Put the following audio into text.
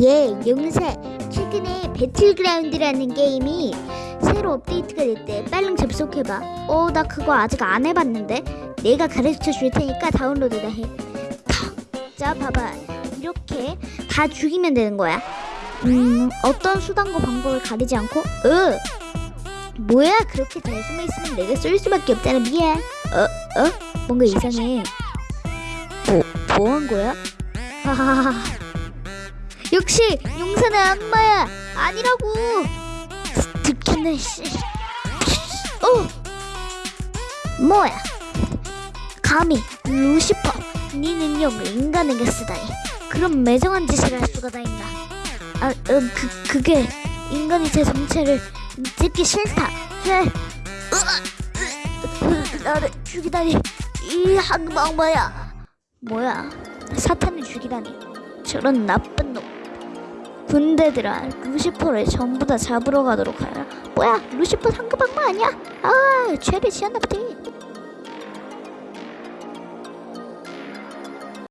예, 용사. 최근에 배틀그라운드라는 게임이 새로 업데이트가 됐대. 빨리 접속해봐. 어, 나 그거 아직 안 해봤는데. 내가 가르쳐 줄 테니까 다운로드나 해. 탁. 자, 봐봐. 이렇게 다 죽이면 되는 거야. 음, 어떤 수단과 방법을 가리지 않고, 으. 뭐야, 그렇게 잘 숨어 있으면 내가 쏠 수밖에 없잖아. 미안. 어, 어? 뭔가 이상해. 뭐, 뭐 한 거야? 하하하. 역시 용사는 악마야 아니라고. 듣겠네 씨. 어. 뭐야? 감히 루시퍼 네 능력을 인간에게 쓰다니. 그런 매정한 짓을 할 수가 다 있나? 아 어, 그, 그게 인간이 제 정체를 듣기 싫다. 해 으아, 으, 나를 죽이다니. 이 악마야. 뭐야? 사탄을 죽이다니. 저런 나쁜 놈 군대들아 루시퍼를 전부 다 잡으러 가도록 하라. 뭐야 루시퍼 상급 악마 아니야? 아 죄를 지었나 보지